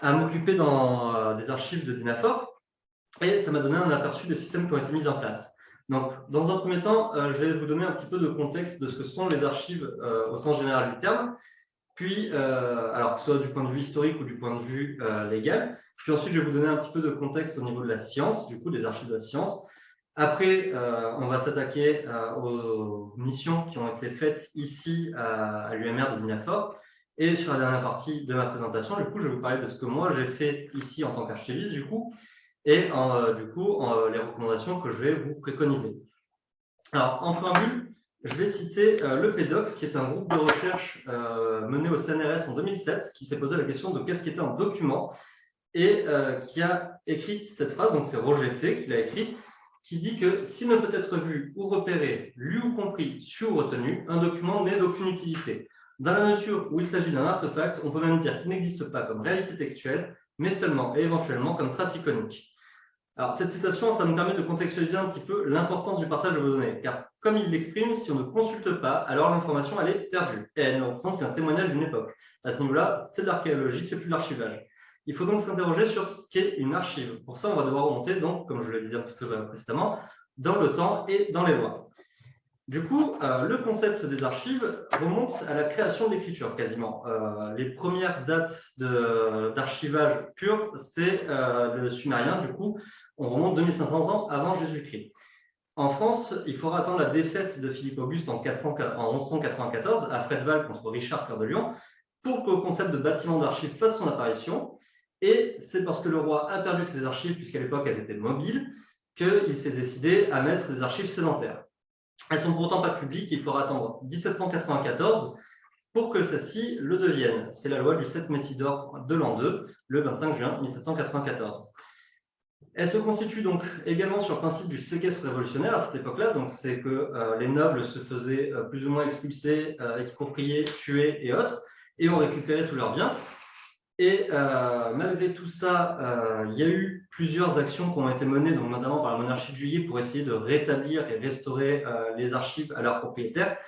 à m'occuper dans euh, des archives de Dynafor et ça m'a donné un aperçu des systèmes qui ont été mis en place. Donc, dans un premier temps, je vais vous donner un petit peu de contexte de ce que sont les archives au sens général du terme, puis, alors que ce soit du point de vue historique ou du point de vue légal. Puis ensuite, je vais vous donner un petit peu de contexte au niveau de la science, du coup, des archives de la science. Après, euh, on va s'attaquer euh, aux missions qui ont été faites ici à, l'UMR de Dinafor. Et sur la dernière partie de ma présentation, du coup, je vais vous parler de ce que moi j'ai fait ici en tant qu'archiviste, du coup, et euh, du coup, les recommandations que je vais vous préconiser. Alors, en préambule, je vais citer le PEDOC, qui est un groupe de recherche mené au CNRS en 2007, qui s'est posé la question de qu'est-ce qui était un document, et qui a écrit cette phrase, donc c'est Roger T qui l'a écrit, qui dit que s'il ne peut être vu ou repéré, lu ou compris, su ou retenu, un document n'est d'aucune utilité. Dans la nature où il s'agit d'un artefact, on peut même dire qu'il n'existe pas comme réalité textuelle, mais seulement et éventuellement comme trace iconique. Alors, cette citation, ça nous permet de contextualiser un petit peu l'importance du partage de vos données, car comme il l'exprime, si on ne consulte pas, alors l'information, elle est perdue, et elle ne représente qu'un témoignage d'une époque. À ce niveau-là, c'est de l'archéologie, c'est plus de l'archivage. Il faut donc s'interroger sur ce qu'est une archive. Pour ça, on va devoir remonter, donc, comme je le disais un petit peu précédemment, dans le temps et dans les lois. Du coup, euh, le concept des archives remonte à la création de l'écriture, quasiment. Euh, les premières dates d'archivage pur, c'est euh, le sumérien. Du coup, on remonte 2500 ans avant Jésus-Christ. En France, il faudra attendre la défaite de Philippe Auguste en, 1194 à Fredval contre Richard Cœur de Lion pour que le concept de bâtiment d'archives fasse son apparition. Et c'est parce que le roi a perdu ses archives, puisqu'à l'époque elles étaient mobiles, qu'il s'est décidé à mettre des archives sédentaires. Elles sont pourtant pas publiques, il faudra attendre 1794 pour que celles-ci le deviennent. C'est la loi du 7 Messidor de l'an 2, le 25 juin 1794. Elle se constitue donc également sur le principe du séquestre révolutionnaire à cette époque-là. Donc, c'est que euh, les nobles se faisaient euh, plus ou moins expulser, euh, exproprier, tuer et autres, et ont récupéré tous leurs biens. Et malgré tout ça, il y a eu plusieurs actions qui ont été menées, donc notamment par la monarchie de juillet, pour essayer de rétablir et restaurer euh, les archives à leurs propriétaires.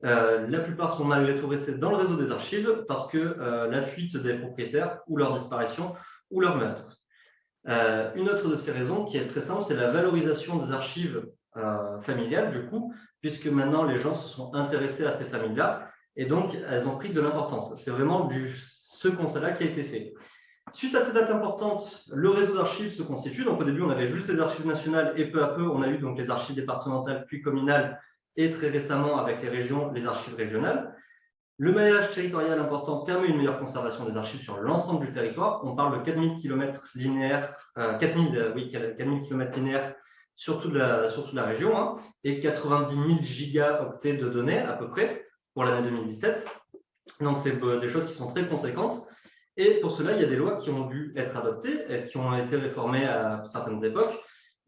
la plupart sont malgré tout restés dans le réseau des archives parce que la fuite des propriétaires ou leur disparition ou leur meurtre. une autre de ces raisons qui est très simple, c'est la valorisation des archives familiales, du coup, puisque maintenant les gens se sont intéressés à ces familles-là et donc elles ont pris de l'importance. C'est vraiment ce constat-là qui a été fait. Suite à ces dates importantes, le réseau d'archives se constitue. Donc au début, on avait juste les archives nationales et peu à peu, on a eu donc les archives départementales puis communales et très récemment avec les régions, les archives régionales. Le maillage territorial important permet une meilleure conservation des archives sur l'ensemble du territoire. On parle de 4000 km linéaires, 4000, oui, 4000 km linéaires sur toute la, la région hein, et 90 000 gigaoctets de données à peu près pour l'année 2017. Donc, c'est euh, des choses qui sont très conséquentes. Et pour cela, il y a des lois qui ont dû être adoptées qui ont été réformées à certaines époques.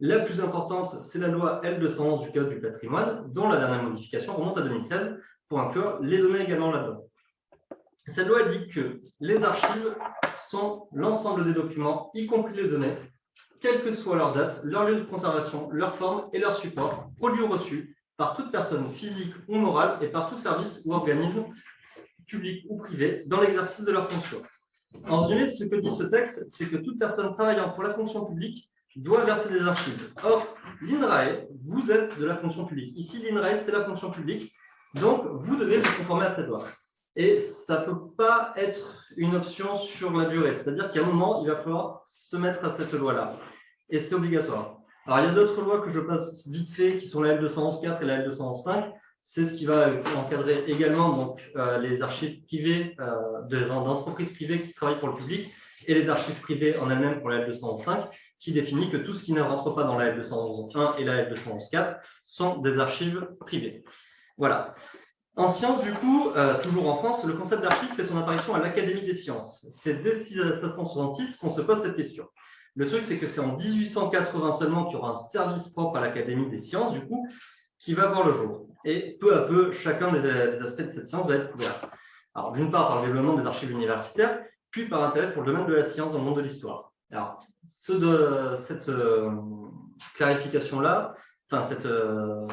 La plus importante, c'est la loi L211 du Code du patrimoine, dont la dernière modification remonte à 2016 pour inclure les données également là-dedans. Cette loi dit que les archives sont l'ensemble des documents, y compris les données, quelle que soit leur date, leur lieu de conservation, leur forme et leur support, produits ou reçus par toute personne physique ou morale et par tout service ou organisme publics ou privés, dans l'exercice de leurs fonctions. En résumé, ce que dit ce texte, c'est que toute personne travaillant pour la fonction publique doit verser des archives. Or, l'INRAE, vous êtes de la fonction publique. Ici, l'INRAE, c'est la fonction publique. Donc, vous devez vous conformer à cette loi. Et ça ne peut pas être une option sur la durée. C'est-à-dire qu'à un moment, il va falloir se mettre à cette loi-là. Et c'est obligatoire. Alors, il y a d'autres lois que je passe vite fait, qui sont la L211.4 et la L211.5, c'est ce qui va encadrer également euh, les archives privées euh, d'entreprises privées qui travaillent pour le public et les archives privées en elles-mêmes pour la L211.5 qui définit que tout ce qui ne rentre pas dans la L211.1 et la L211.4 sont des archives privées. Voilà. En sciences, du coup, euh, toujours en France, le concept d'archive fait son apparition à l'Académie des sciences. C'est dès 1666 qu'on se pose cette question. Le truc, c'est que c'est en 1880 seulement qu'il y aura un service propre à l'Académie des sciences, du coup, qui va voir le jour et peu à peu, chacun des, aspects de cette science va être couvert. Alors, d'une part, par le développement des archives universitaires, puis par intérêt pour le domaine de la science dans le monde de l'histoire. Alors, ce de, cette euh, clarification-là, enfin, cette, euh,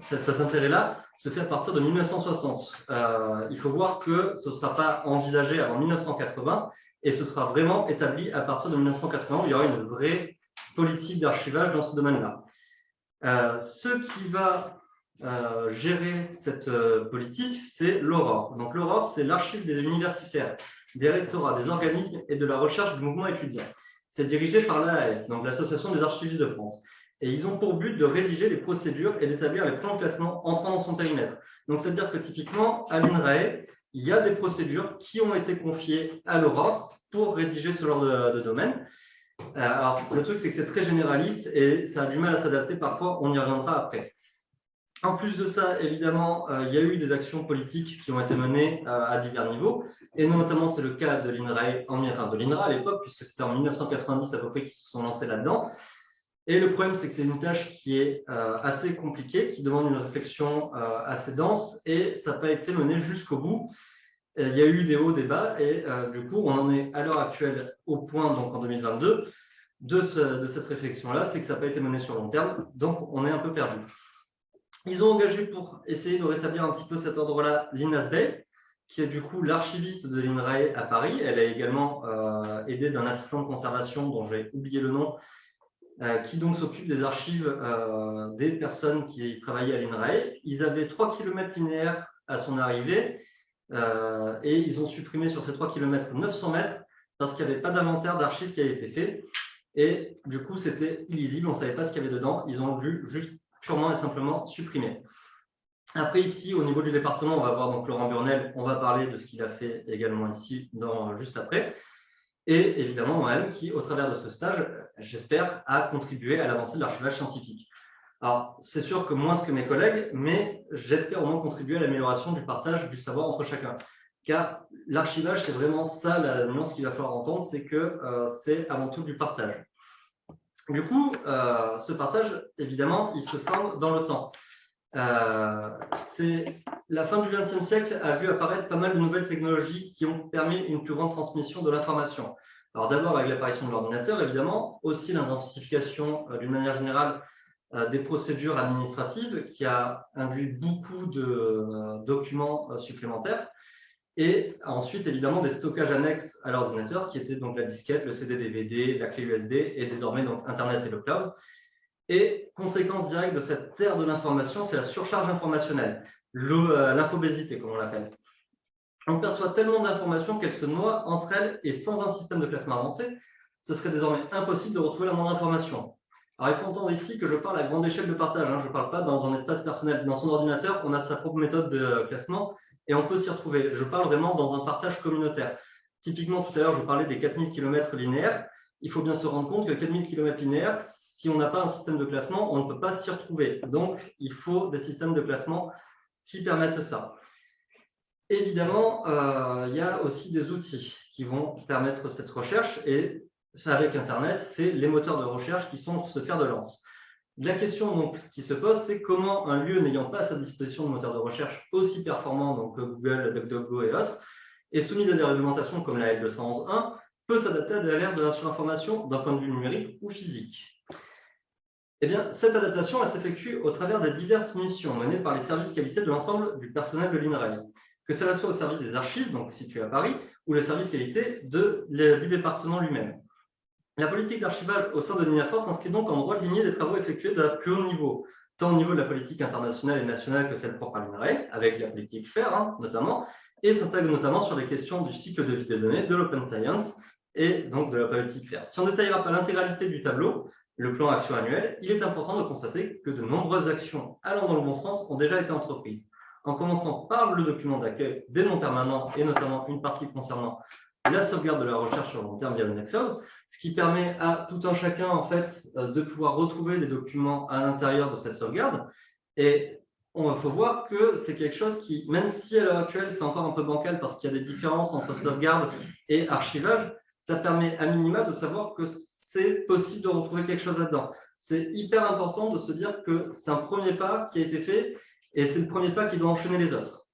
cet intérêt-là, se fait à partir de 1960. Euh, il faut voir que ce ne sera pas envisagé avant 1980, Et ce sera vraiment établi à partir de 1980, il y aura une vraie politique d'archivage dans ce domaine-là. Ce qui va euh, gérer cette euh, politique, c'est l'Aurore. Donc l'Aurore, c'est l'archive des universitaires, des rectorats, des organismes et de la recherche du mouvement étudiant. C'est dirigé par l'AAF, donc l'Association des archivistes de France. Et ils ont pour but de rédiger les procédures et d'établir les plans de classement entrant dans son périmètre. Donc, c'est-à-dire que typiquement, à l'INRAE, il y a des procédures qui ont été confiées à l'Aurore pour rédiger ce genre de, domaine. Euh, alors, le truc, c'est que c'est très généraliste et ça a du mal à s'adapter parfois, on y reviendra après. En plus de ça, évidemment, euh, il y a eu des actions politiques qui ont été menées euh, à divers niveaux, et notamment c'est le cas de l'INRA, à l'époque, puisque c'était en 1990 à peu près qu'ils se sont lancés là-dedans. Et le problème, c'est que c'est une tâche qui est assez compliquée, qui demande une réflexion assez dense, et ça n'a pas été mené jusqu'au bout il y a eu des hauts, des bas, et euh, du coup, on en est à l'heure actuelle au point, donc en 2022, de, cette réflexion-là, c'est que ça n'a pas été mené sur long terme, donc on est un peu perdu. Ils ont engagé pour essayer de rétablir un petit peu cet ordre-là Lina Bay, qui est du coup l'archiviste de l'INRAE à Paris. Elle a également euh, aidé d'un assistant de conservation dont j'ai oublié le nom, euh, qui donc s'occupe des archives des personnes qui travaillaient à l'INRAE. Ils avaient 3 km linéaires à son arrivée euh, et ils ont supprimé sur ces 3 km 900 mètres parce qu'il n'y avait pas d'inventaire d'archives qui avait été fait. Et du coup, c'était illisible, on ne savait pas ce qu'il y avait dedans. Ils ont dû juste purement et simplement supprimer. Après, ici, au niveau du département, on va voir donc Laurent Burnel, on va parler de ce qu'il a fait également ici, dans, juste après. Et évidemment, moi-même, qui, au travers de ce stage, j'espère, a contribué à l'avancée de l'archivage scientifique. Alors, c'est sûr que moins que mes collègues, mais j'espère au moins contribuer à l'amélioration du partage du savoir entre chacun. Car l'archivage, c'est vraiment ça la nuance qu'il va falloir entendre, c'est que euh, c'est avant tout du partage. Du coup, euh, ce partage, évidemment, il se forme dans le temps. Euh, la fin du XXe siècle a vu apparaître pas mal de nouvelles technologies qui ont permis une plus grande transmission de l'information. Alors d'abord avec l'apparition de l'ordinateur, évidemment, aussi l'intensification d'une manière générale euh, des procédures administratives qui a induit beaucoup de euh, documents euh, supplémentaires et ensuite évidemment des stockages annexes à l'ordinateur qui étaient donc la disquette, le CD-DVD, la clé USB et désormais donc Internet et le cloud. Et conséquence directe de cette terre de l'information, c'est la surcharge informationnelle, l'infobésité comme on l'appelle. On perçoit tellement d'informations qu'elles se noient entre elles et sans un système de classement avancé, ce serait désormais impossible de retrouver la moindre information. Alors, il faut entendre ici que je parle à grande échelle de partage. Hein. Je ne parle pas dans un espace personnel. Dans son ordinateur, on a sa propre méthode de classement et on peut s'y retrouver. Je parle vraiment dans un partage communautaire. Typiquement, tout à l'heure, je parlais des 4000 km linéaires. Il faut bien se rendre compte que 4000 km linéaires, si on n'a pas un système de classement, on ne peut pas s'y retrouver. Donc, il faut des systèmes de classement qui permettent ça. Évidemment, euh, il y a aussi des outils qui vont permettre cette recherche et avec Internet, c'est les moteurs de recherche qui sont ce fer de lance. La question donc, qui se pose, c'est comment un lieu n'ayant pas à sa disposition de moteurs de recherche aussi performants, donc Google, DuckDuckGo et autres, et soumis à des réglementations comme la L211.1, peut s'adapter à l'ère de la surinformation d'un point de vue numérique ou physique. Eh bien, cette adaptation s'effectue au travers des diverses missions menées par les services qualité de l'ensemble du personnel de l'INRAE, que cela soit au service des archives, donc situé à Paris, ou le service qualité de, du département lui-même. La politique d'archivage au sein de l'INAFOR s'inscrit donc en droite lignée des travaux effectués de la plus haut niveau, tant au niveau de la politique internationale et nationale que celle propre à l'INRAE, avec la politique FAIR hein, notamment, et s'intègre notamment sur les questions du cycle de vie des données, de l'open science et donc de la politique FAIR. Si on ne détaillera pas l'intégralité du tableau, le plan action annuel, il est important de constater que de nombreuses actions allant dans le bon sens ont déjà été entreprises, en commençant par le document d'accueil des non permanents et notamment une partie concernant la sauvegarde de la recherche sur long terme via le Nexon, ce qui permet à tout un chacun en fait euh, de pouvoir retrouver les documents à l'intérieur de cette sauvegarde. Et on faut voir que c'est quelque chose qui, même si à l'heure actuelle c'est encore un peu bancal parce qu'il y a des différences entre sauvegarde et archivage, ça permet à minima de savoir que c'est possible de retrouver quelque chose là-dedans. C'est hyper important de se dire que c'est un premier pas qui a été fait et c'est le premier pas qui doit enchaîner les autres.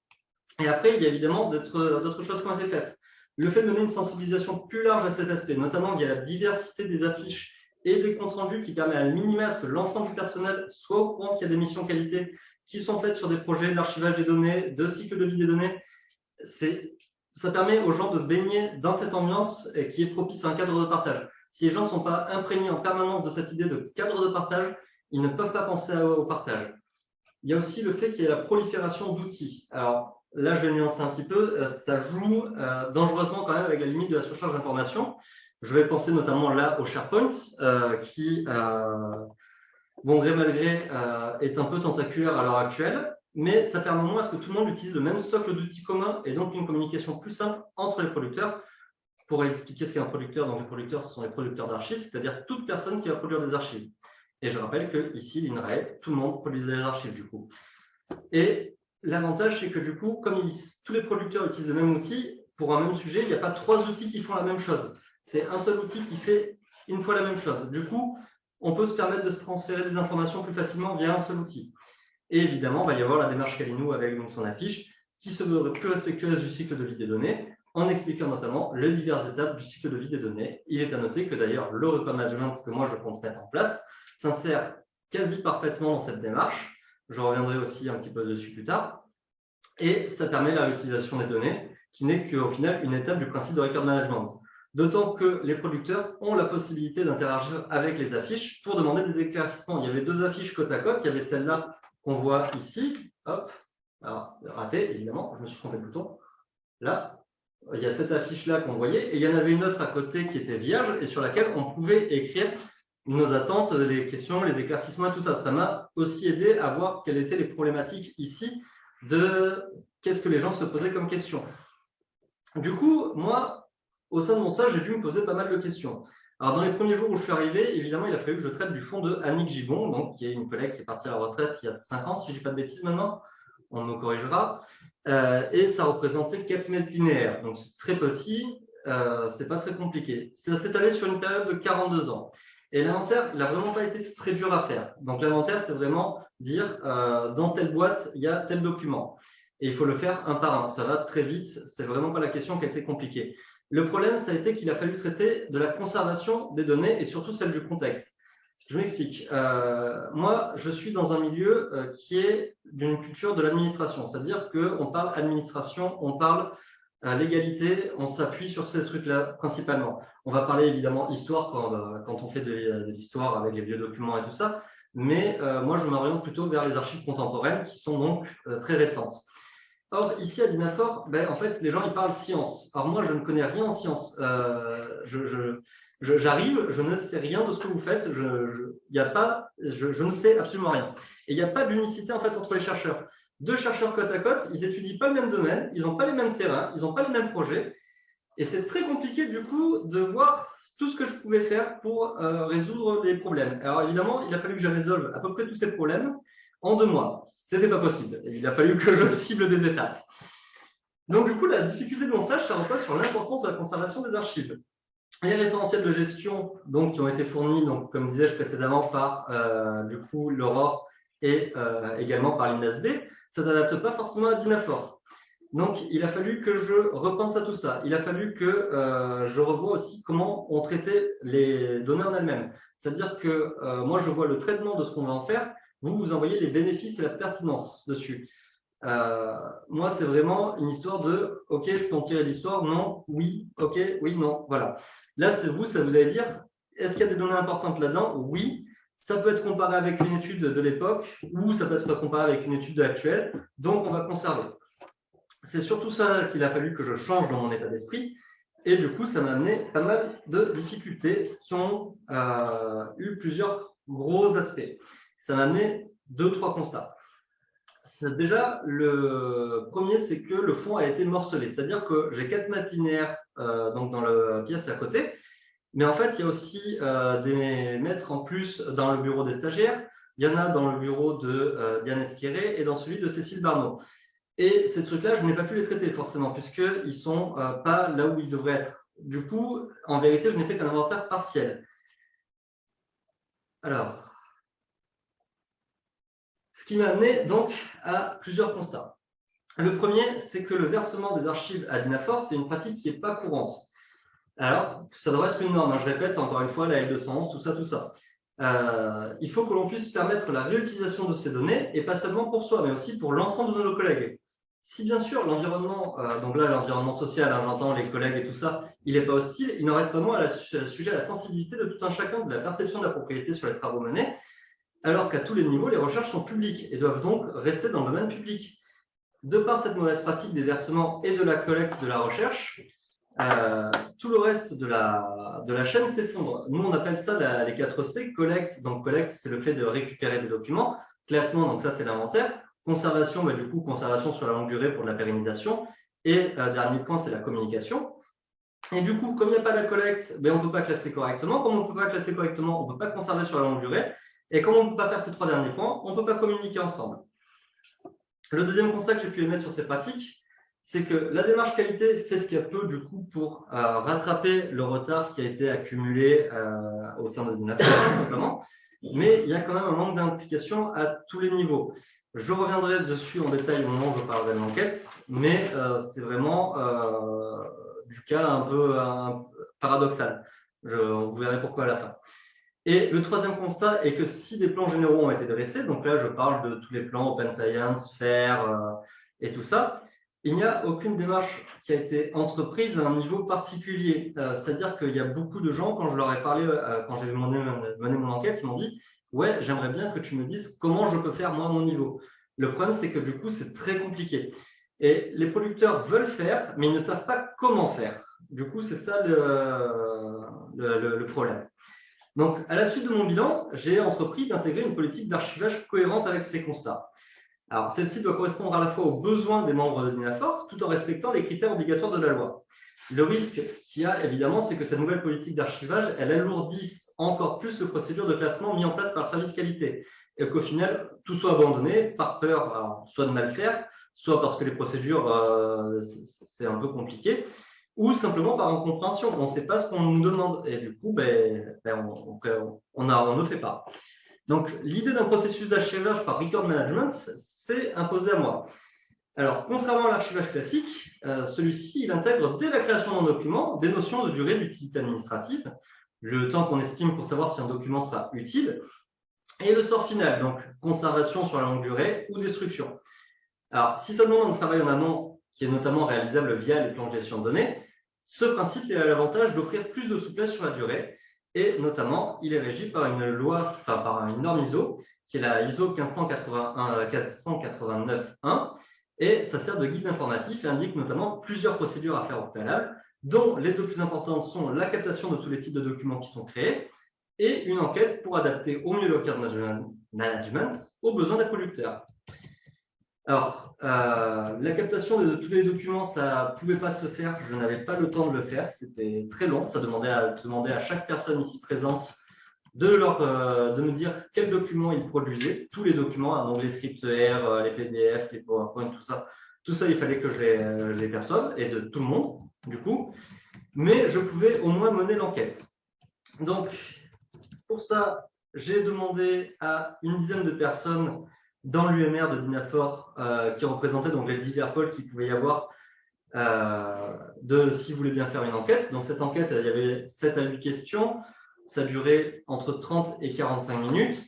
Et après, il y a évidemment d'autres choses qui ont été faites. Le fait de donner une sensibilisation plus large à cet aspect, notamment via la diversité des affiches et des comptes rendus qui permet à minima que l'ensemble du personnel soit au courant qu'il y a des missions qualité qui sont faites sur des projets d'archivage des données, de cycle de vie des données, ça permet aux gens de baigner dans cette ambiance qui est propice à un cadre de partage. Si les gens ne sont pas imprégnés en permanence de cette idée de cadre de partage, ils ne peuvent pas penser au partage. Il y a aussi le fait qu'il y ait la prolifération d'outils. Alors là, je vais nuancer un petit peu, euh, ça joue euh, dangereusement quand même avec la limite de la surcharge d'informations. Je vais penser notamment là au SharePoint, euh, qui, bon gré mal gré, est un peu tentaculaire à l'heure actuelle, mais ça permet au moins à ce que tout le monde utilise le même socle d'outils communs et donc une communication plus simple entre les producteurs. Pour expliquer ce qu'est un producteur, donc les producteurs, ce sont les producteurs d'archives, c'est-à-dire toute personne qui va produire des archives. Et je rappelle que ici, l'INRAE, tout le monde produit des archives du coup. Et l'avantage, c'est que du coup, comme tous les producteurs utilisent le même outil, pour un même sujet, il n'y a pas trois outils qui font la même chose. C'est un seul outil qui fait une fois la même chose. Du coup, on peut se permettre de se transférer des informations plus facilement via un seul outil. Et évidemment, il va y avoir la démarche Kalinou avec son affiche qui se veut plus respectueuse du cycle de vie des données en expliquant notamment les diverses étapes du cycle de vie des données. Il est à noter que d'ailleurs, le record management que moi je compte mettre en place s'insère quasi parfaitement dans cette démarche. Je reviendrai aussi un petit peu dessus plus tard. Et ça permet la réutilisation des données, qui n'est qu'au final une étape du principe de record management. D'autant que les producteurs ont la possibilité d'interagir avec les affiches pour demander des éclaircissements. Il y avait deux affiches côte à côte. Il y avait celle-là qu'on voit ici. Hop, alors raté, évidemment, je me suis trompé de bouton. Là, il y a cette affiche-là qu'on voyait, et il y en avait une autre à côté qui était vierge et sur laquelle on pouvait écrire nos attentes, les questions, les éclaircissements tout ça. Ça m'a aussi aidé à voir quelles étaient les problématiques ici de qu'est-ce que les gens se posaient comme questions. Du coup, moi, au sein de mon stage, j'ai dû me poser pas mal de questions. Alors, dans les premiers jours où je suis arrivé, évidemment, il a fallu que je traite du fond de Annick Gibon, donc, qui est une collègue qui est partie à la retraite il y a 5 ans, si je ne dis pas de bêtises maintenant, on me corrigera. Euh, et ça représentait 4 mètres linéaires, donc c'est très petit, euh, c'est pas très compliqué. Ça s'est allé sur une période de 42 ans. Et l'inventaire, il n'a vraiment pas été très dur à faire. Donc l'inventaire, c'est vraiment dire euh, dans telle boîte, il y a tel document. Et il faut le faire un par un. Ça va très vite. C'est vraiment pas la question qui a été compliquée. Le problème, ça a été qu'il a fallu traiter de la conservation des données et surtout celle du contexte. Je m'explique. Euh, moi, je suis dans un milieu euh, qui est d'une culture de l'administration, c'est-à-dire qu'on parle administration, on parle légalité, on s'appuie sur ces trucs-là principalement. On va parler évidemment histoire quand, on fait de, l'histoire avec les vieux documents et tout ça, mais euh, moi je m'oriente plutôt vers les archives contemporaines qui sont donc euh, très récentes. Or, ici à Dinafor, ben, en fait, les gens ils parlent science. Alors moi, je ne connais rien en science. Euh, j'arrive, je, ne sais rien de ce que vous faites. Je, y a pas, je, ne sais absolument rien. Et il n'y a pas d'unicité en fait entre les chercheurs. Deux chercheurs côte à côte, ils étudient pas le même domaine, ils n'ont pas les mêmes terrains, ils n'ont pas les mêmes projets. Et c'est très compliqué du coup de voir tout ce que je pouvais faire pour euh, résoudre les problèmes. Alors évidemment, il a fallu que je résolve à peu près tous ces problèmes en deux mois. Ce n'était pas possible. Il a fallu que je cible des étapes. Donc du coup, la difficulté de mon stage, ça repose sur l'importance de la conservation des archives. Les référentiels de gestion donc, qui ont été fournis, donc, comme disais-je précédemment, par euh, l'Aurore et euh, également par l'INASB, ça ne s'adapte pas forcément à Dynafor. Donc, il a fallu que je repense à tout ça. Il a fallu que euh, je revoie aussi comment on traitait les données en elles-mêmes. C'est-à-dire que euh, moi, je vois le traitement de ce qu'on va en faire. Vous, vous envoyez les bénéfices et la pertinence dessus. Euh, moi, c'est vraiment une histoire de « OK, je peux en tirer l'histoire Non, oui, OK, oui, non. » Voilà. Là, c'est vous, ça vous allez dire « Est-ce qu'il y a des données importantes là-dedans ?» Oui. Ça peut être comparé avec une étude de l'époque ou ça peut être comparé avec une étude actuelle. Donc, on va conserver c'est surtout ça qu'il a fallu que je change dans mon état d'esprit. Et du coup, ça m'a amené pas mal de difficultés qui ont euh, eu plusieurs gros aspects. Ça m'a amené deux, trois constats. Déjà, le premier, c'est que le fond a été morcelé. C'est-à-dire que j'ai quatre matinières euh, donc dans la pièce à côté. Mais en fait, il y a aussi euh, des maîtres en plus dans le bureau des stagiaires. Il y en a dans le bureau de Diane Esqueré et dans celui de Cécile Barneau. Et ces trucs-là, je n'ai pas pu les traiter forcément, puisqu'ils ne sont euh, pas là où ils devraient être. Du coup, en vérité, je n'ai fait qu'un inventaire partiel. Alors, ce qui m'a amené donc à plusieurs constats. Le premier, c'est que le versement des archives à Dinafor, c'est une pratique qui n'est pas courante. Alors, ça devrait être une norme. Hein. Je répète encore une fois, la L211, tout ça, tout ça. Euh, il faut que l'on puisse permettre la réutilisation de ces données, et pas seulement pour soi, mais aussi pour l'ensemble de nos collègues. Si bien sûr l'environnement, euh, donc là l'environnement social, hein, j'entends les collègues et tout ça, il n'est pas hostile, il n'en reste pas moins à la, sujet à la sensibilité de tout un chacun de la perception de la propriété sur les travaux menés, alors qu'à tous les niveaux, les recherches sont publiques et doivent donc rester dans le domaine public. De par cette mauvaise pratique des versements et de la collecte de la recherche, euh, tout le reste de la, de la chaîne s'effondre. Nous, on appelle ça les 4 C, collecte. Donc, collecte, c'est le fait de récupérer des documents. Classement, donc ça, c'est l'inventaire. Conservation, bah, du coup, conservation sur la longue durée pour la pérennisation. Et euh, dernier point, c'est la communication. Et du coup, comme il n'y a pas la collecte, ben, on ne peut pas classer correctement. Comme on ne peut pas classer correctement, on ne peut pas conserver sur la longue durée. Et comme on ne peut pas faire ces trois derniers points, on ne peut pas communiquer ensemble. Le deuxième constat que j'ai pu émettre sur ces pratiques, c'est que la démarche qualité fait ce qu'elle peut du coup pour euh, rattraper le retard qui a été accumulé euh, au sein de Dynafort, simplement. Mais il y a quand même un manque d'implication à tous les niveaux. Je reviendrai dessus en détail au moment où je parlerai de l'enquête, mais euh, c'est vraiment euh, du cas un peu paradoxal. Je, vous verrez pourquoi à la fin. Et le troisième constat est que si des plans généraux ont été dressés, donc là je parle de tous les plans Open Science, FAIR euh, et tout ça, il n'y a aucune démarche qui a été entreprise à un niveau particulier. C'est-à-dire qu'il y a beaucoup de gens, quand je leur ai parlé, quand j'ai mené, mon enquête, ils m'ont dit ouais, j'aimerais bien que tu me dises comment je peux faire moi mon niveau. Le problème, c'est que du coup, c'est très compliqué. Et les producteurs veulent faire, mais ils ne savent pas comment faire. Du coup, c'est ça le, problème. Donc, à la suite de mon bilan, j'ai entrepris d'intégrer une politique d'archivage cohérente avec ces constats. Alors, celle-ci doit correspondre à la fois aux besoins des membres de l'INAFOR, tout en respectant les critères obligatoires de la loi. Le risque qu'il y a, évidemment, c'est que cette nouvelle politique d'archivage, elle alourdisse encore plus le procédure de classement mis en place par le service qualité et qu'au final, tout soit abandonné par peur soit de mal faire, soit parce que les procédures, euh, c'est un peu compliqué, ou simplement par incompréhension. On ne sait pas ce qu'on nous demande et du coup, ben, ben on, on, on, ne fait pas. Donc, l'idée d'un processus d'archivage par record management, c'est imposé à moi. Alors, contrairement à l'archivage classique, euh, celui-ci, il intègre dès la création d'un document des notions de durée d'utilité administrative, le temps qu'on estime pour savoir si un document sera utile, et le sort final, donc conservation sur la longue durée ou destruction. Alors, si ça demande un travail en amont qui est notamment réalisable via les plans de gestion de données, ce principe a l'avantage d'offrir plus de souplesse sur la durée et notamment, il est régi par une loi, enfin, par une norme ISO qui est la ISO 1589.1 et ça sert de guide informatif et indique notamment plusieurs procédures à faire au préalable, dont les deux plus importantes sont la captation de tous les types de documents qui sont créés et une enquête pour adapter au mieux le cadre management aux besoins des producteurs. Alors, euh, la captation de tous les documents, ça ne pouvait pas se faire, je n'avais pas le temps de le faire, c'était très long, ça demandait à, à chaque personne ici présente de, leur, euh, de me dire quels documents ils produisaient, tous les documents, donc les scripts R, euh, les PDF, les PowerPoint, tout ça, tout ça, il fallait que je les, les personne et de tout le monde, du coup, mais je pouvais au moins mener l'enquête. Donc, pour ça, j'ai demandé à une dizaine de personnes dans l'UMR de Dinafor euh, qui représentaient donc les divers pôles qu'il pouvait y avoir euh, de s'ils voulaient bien faire une enquête. Donc cette enquête, il y avait 7 à 8 questions, ça durait entre 30 et 45 minutes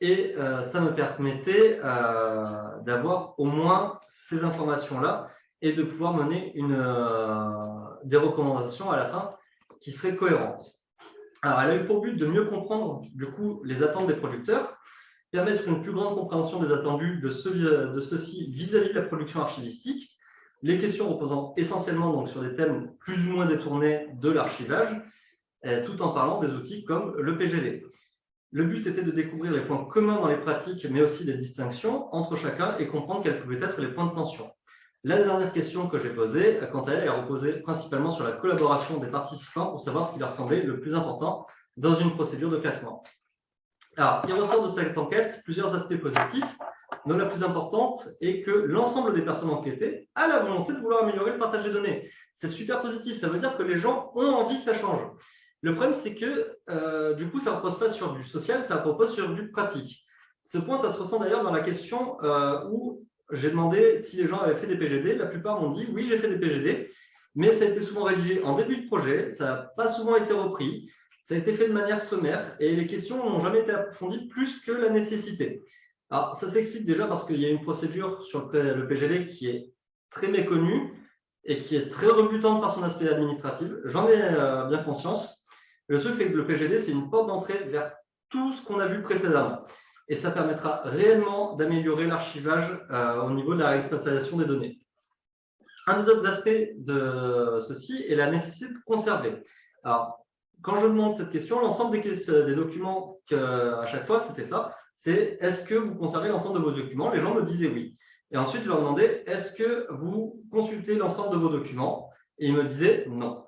et euh, ça me permettait d'avoir au moins ces informations-là et de pouvoir mener une, des recommandations à la fin qui seraient cohérentes. Alors, elle a eu pour but de mieux comprendre du coup les attentes des producteurs, permettre une plus grande compréhension des attendus de, ceux-ci vis-à-vis de la production archivistique, les questions reposant essentiellement donc, sur des thèmes plus ou moins détournés de l'archivage, euh, tout en parlant des outils comme le PGD. Le but était de découvrir les points communs dans les pratiques, mais aussi des distinctions entre chacun et comprendre quels pouvaient être les points de tension. La dernière question que j'ai posée, quant à elle, est reposée principalement sur la collaboration des participants pour savoir ce qui leur semblait le plus important dans une procédure de classement. Alors, il ressort de cette enquête plusieurs aspects positifs, dont la plus importante est que l'ensemble des personnes enquêtées a la volonté de vouloir améliorer le partage des données. C'est super positif, ça veut dire que les gens ont envie que ça change. Le problème, c'est que euh, du coup, ça ne repose pas sur du social, ça repose sur du pratique. Ce point, ça se ressent d'ailleurs dans la question euh, où j'ai demandé si les gens avaient fait des PGD. La plupart m'ont dit oui, j'ai fait des PGD, mais ça a été souvent rédigé en début de projet, ça n'a pas souvent été repris, ça a été fait de manière sommaire et les questions n'ont jamais été approfondies plus que la nécessité. Alors, ça s'explique déjà parce qu'il y a une procédure sur le PGD qui est très méconnue et qui est très rebutante par son aspect administratif. J'en ai bien conscience. Le truc, c'est que le PGD, c'est une porte d'entrée vers tout ce qu'on a vu précédemment. Et ça permettra réellement d'améliorer l'archivage au niveau de la réexploitation des données. Un des autres aspects de ceci est la nécessité de conserver. Alors, quand je demande cette question, l'ensemble des, documents, à chaque fois, c'était ça, c'est est-ce que vous conservez l'ensemble de vos documents? Les gens me disaient oui. Et ensuite, je leur demandais est-ce que vous consultez l'ensemble de vos documents? Et ils me disaient non.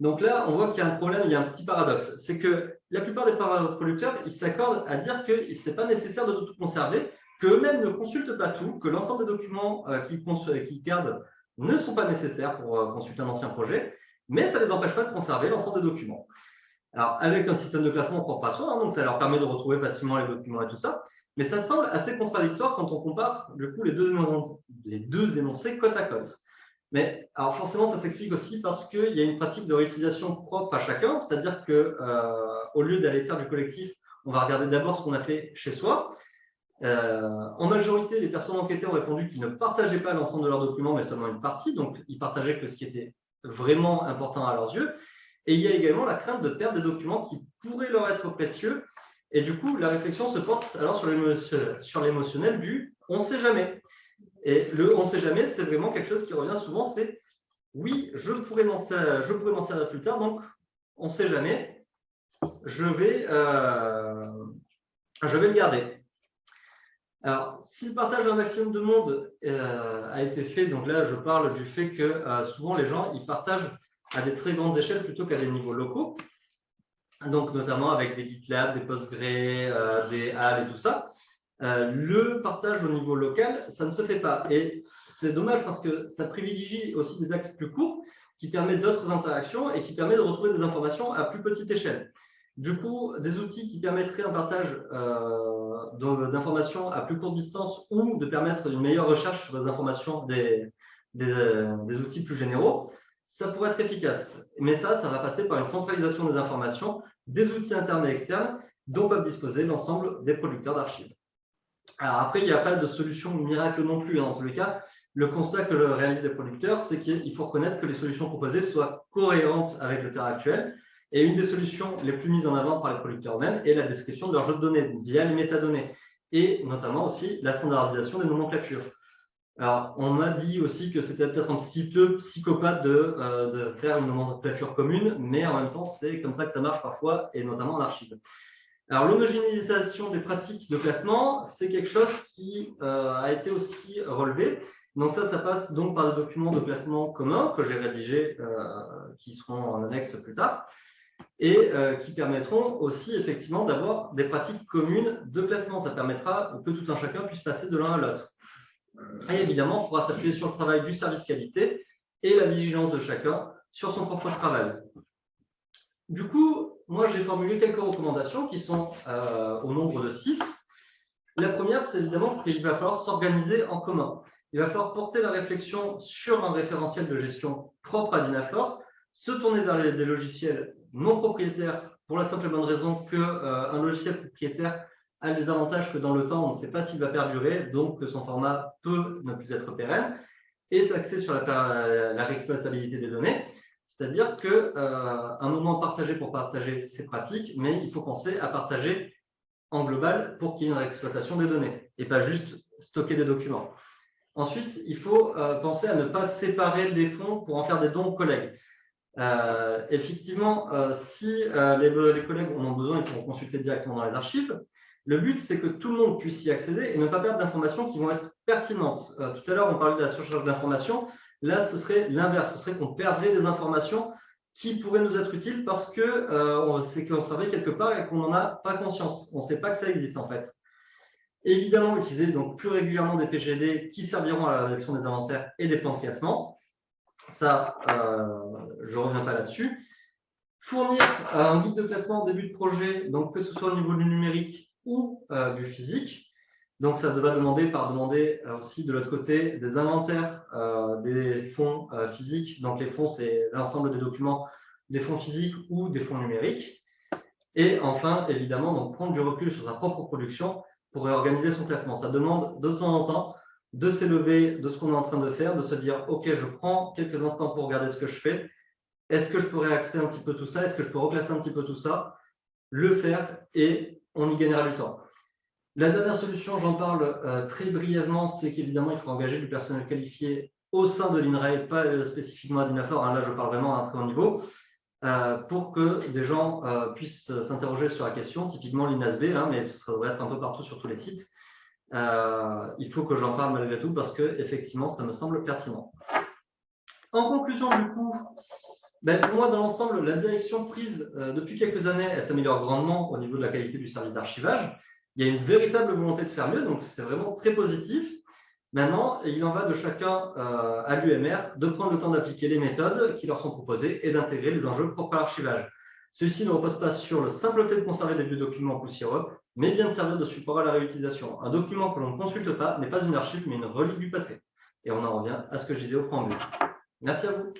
Donc là, on voit qu'il y a un problème, il y a un petit paradoxe. C'est que la plupart des producteurs, ils s'accordent à dire que ce n'est pas nécessaire de tout conserver, qu'eux-mêmes ne consultent pas tout, que l'ensemble des documents euh, qu'ils gardent ne sont pas nécessaires pour euh, consulter un ancien projet, mais ça ne les empêche pas de conserver l'ensemble des documents. Alors, avec un système de classement propre à soi, hein, donc ça leur permet de retrouver facilement les documents et tout ça, mais ça semble assez contradictoire quand on compare coup les deux, énoncés, les deux énoncés côte à côte. Mais alors forcément, ça s'explique aussi parce qu'il y a une pratique de réutilisation propre à chacun, c'est-à-dire que euh, au lieu d'aller faire du collectif, on va regarder d'abord ce qu'on a fait chez soi, euh, en majorité, les personnes enquêtées ont répondu qu'ils ne partageaient pas l'ensemble de leurs documents, mais seulement une partie. Donc, ils partageaient que ce qui était vraiment important à leurs yeux. Et il y a également la crainte de perdre des documents qui pourraient leur être précieux. Et du coup, la réflexion se porte alors sur l'émotionnel du « on ne sait jamais ». Et le « on ne sait jamais », c'est vraiment quelque chose qui revient souvent, c'est « oui, je pourrais m'en servir plus tard, donc on ne sait jamais, je vais, euh, je vais le garder ». Alors, si le partage d'un maximum de monde euh, a été fait, donc là, je parle du fait que euh, souvent les gens, ils partagent à des très grandes échelles plutôt qu'à des niveaux locaux, donc notamment avec des GitLab, des Postgre, euh, des HAL et tout ça. le partage au niveau local, ça ne se fait pas. Et c'est dommage parce que ça privilégie aussi des axes plus courts qui permettent d'autres interactions et qui permettent de retrouver des informations à plus petite échelle. Du coup, des outils qui permettraient un partage euh, d'informations à plus courte distance ou de permettre une meilleure recherche sur des informations des, des, outils plus généraux, ça pourrait être efficace. Mais ça, ça va passer par une centralisation des informations, des outils internes et externes dont peuvent disposer l'ensemble des producteurs d'archives. Alors après, il n'y a pas de solution miracle non plus. Hein. Dans tous les cas, le constat que réalisent les producteurs, c'est qu'il faut reconnaître que les solutions proposées soient cohérentes avec le terrain actuel, et une des solutions les plus mises en avant par les producteurs eux-mêmes est la description de leur jeu de données via les métadonnées et notamment aussi la standardisation des nomenclatures. Alors, on m'a dit aussi que c'était peut-être un petit peu psychopathe de, euh, de, faire une nomenclature commune, mais en même temps, c'est comme ça que ça marche parfois, et notamment en archive. Alors, l'homogénéisation des pratiques de classement, c'est quelque chose qui euh, a été aussi relevé. Donc ça, ça passe donc par des documents de classement communs que j'ai rédigés, euh, qui seront en annexe plus tard et euh, qui permettront aussi effectivement d'avoir des pratiques communes de placement. Ça permettra que tout un chacun puisse passer de l'un à l'autre. Et évidemment, on pourra s'appuyer sur le travail du service qualité et la vigilance de chacun sur son propre travail. Du coup, moi, j'ai formulé quelques recommandations qui sont euh, au nombre de six. La première, c'est évidemment qu'il va falloir s'organiser en commun. Il va falloir porter la réflexion sur un référentiel de gestion propre à Dynafor, se tourner vers des logiciels non propriétaire pour la simple et bonne raison qu'un euh, logiciel propriétaire a des avantages que dans le temps, on ne sait pas s'il va perdurer, donc que son format peut ne plus être pérenne, et s'axer sur la, la, réexploitabilité des données, c'est-à-dire qu'un euh, moment partagé pour partager, c'est pratique, mais il faut penser à partager en global pour qu'il y ait une réexploitation des données, et pas juste stocker des documents. Ensuite, il faut euh, penser à ne pas séparer les fonds pour en faire des dons aux collègues. Euh, effectivement, euh, si euh, les, collègues en ont besoin, ils pourront consulter directement dans les archives. Le but, c'est que tout le monde puisse y accéder et ne pas perdre d'informations qui vont être pertinentes. tout à l'heure, on parlait de la surcharge d'informations. Là, ce serait l'inverse. Ce serait qu'on perdrait des informations qui pourraient nous être utiles parce que c'est conservé quelque part et qu'on n'en a pas conscience. On ne sait pas que ça existe, en fait. Évidemment, utiliser donc plus régulièrement des PGD qui serviront à la rédaction des inventaires et des plans de classement. Ça, je ne reviens pas là-dessus. Fournir euh, un guide de classement en début de projet, donc que ce soit au niveau du numérique ou euh, du physique. Donc, ça va demander par demander euh, aussi de l'autre côté des inventaires des fonds physiques. Donc, les fonds, c'est l'ensemble des documents des fonds physiques ou des fonds numériques. Et enfin, évidemment, donc, prendre du recul sur sa propre production pour réorganiser son classement. Ça demande de temps en temps de s'élever de ce qu'on est en train de faire, de se dire, OK, je prends quelques instants pour regarder ce que je fais. Est-ce que je pourrais réaxer un petit peu tout ça? Est-ce que je peux reclasser un petit peu tout ça? Le faire et on y gagnera du temps. La dernière solution, j'en parle euh, très brièvement, c'est qu'évidemment, il faut engager du personnel qualifié au sein de l'INRAE, pas euh, spécifiquement à Dinafor, hein, là je parle vraiment à un très haut niveau, euh, pour que des gens puissent s'interroger sur la question, typiquement l'INASB, hein, mais ce devrait être un peu partout sur tous les sites. Il faut que j'en parle malgré tout parce que effectivement, ça me semble pertinent. En conclusion, du coup, ben, pour moi, dans l'ensemble, la direction prise depuis quelques années, elle s'améliore grandement au niveau de la qualité du service d'archivage. Il y a une véritable volonté de faire mieux, donc c'est vraiment très positif. Maintenant, il en va de chacun euh, à l'UMR de prendre le temps d'appliquer les méthodes qui leur sont proposées et d'intégrer les enjeux propres à l'archivage. Ceci ne repose pas sur le simple fait de conserver des vieux documents poussiéreux, mais bien de servir de support à la réutilisation. Un document que l'on ne consulte pas n'est pas une archive, mais une relique du passé. Et on en revient à ce que je disais au préambule. Merci à vous.